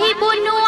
¡Vamos!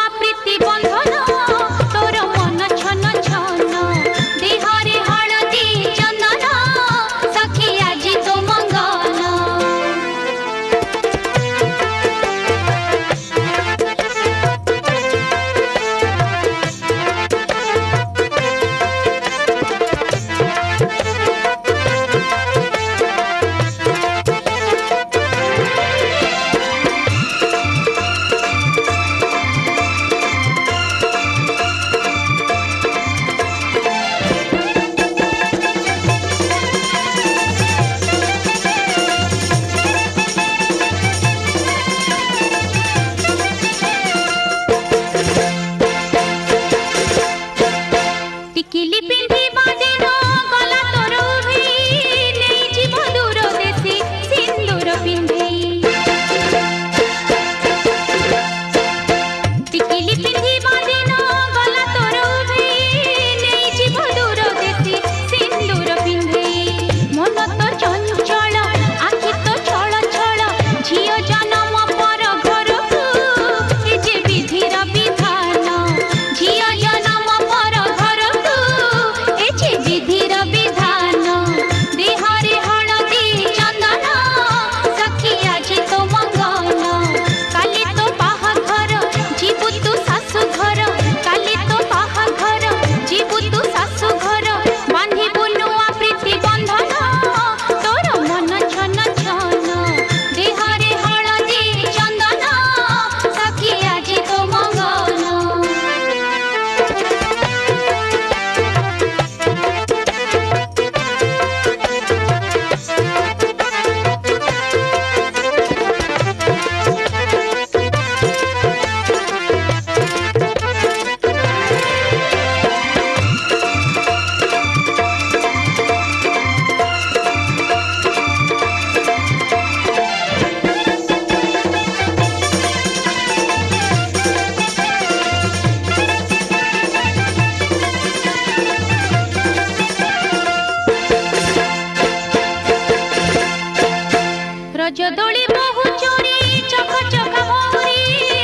କଦଳୀ ବହୁ ଚୋରି ଚକ ଚକ ମୋରି